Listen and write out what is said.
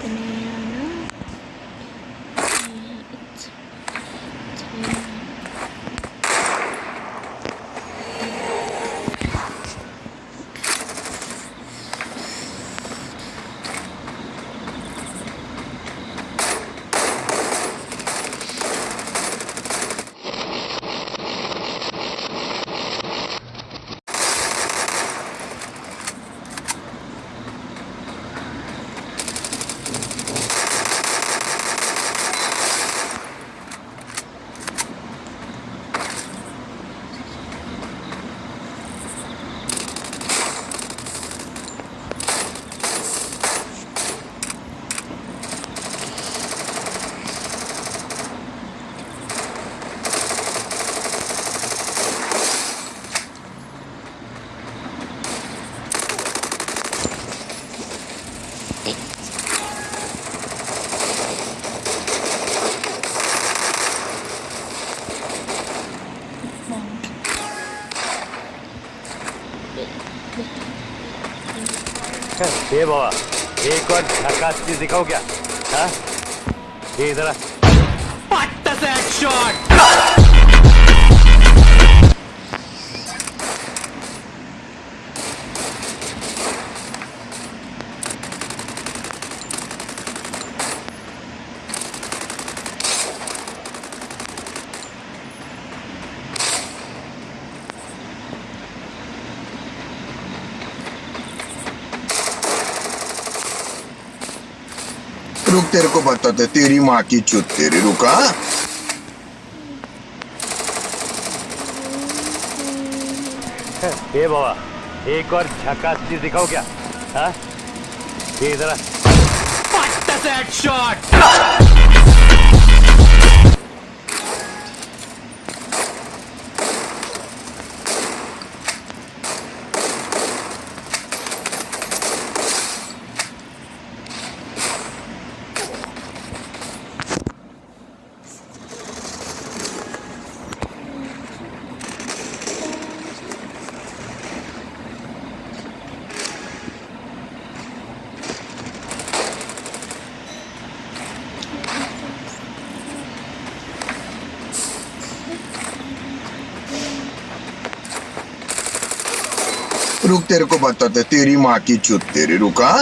the name. ये बाबा एक और झकास चीज़ दिखाओ क्या? हाँ? ये इधर आ। रुक तेरे को बताते तेरी माँ की चुत तेरी रुका। ये बाबा एक और झकास चीज़ दिखाओ क्या? हाँ? ये इधर आ। रुक तेरे को बताते तेरी माँ की चुत तेरी रुका।